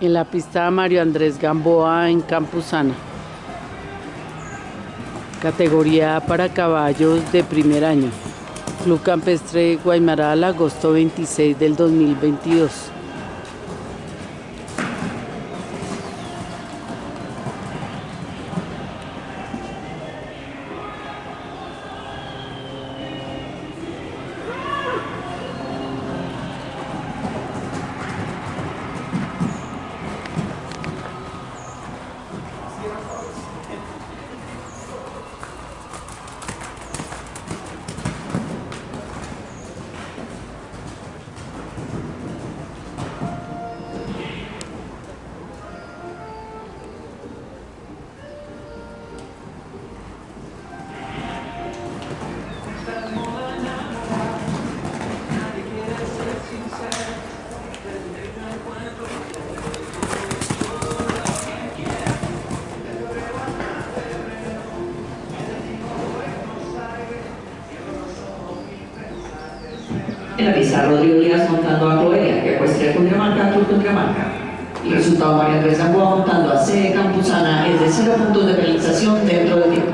en la pista Mario Andrés Gamboa en Campuzana. Categoría para caballos de primer año. Club Campestre Guaymaral, agosto 26 del 2022. beautiful. En la pista, Rodrigo Díaz montando a Cloelia, que ecuestre Cundinamarca, Club Cundinamarca. El resultado María Andrés Gamboa montando a C. Campuzana es de 0 puntos de penalización dentro del tiempo.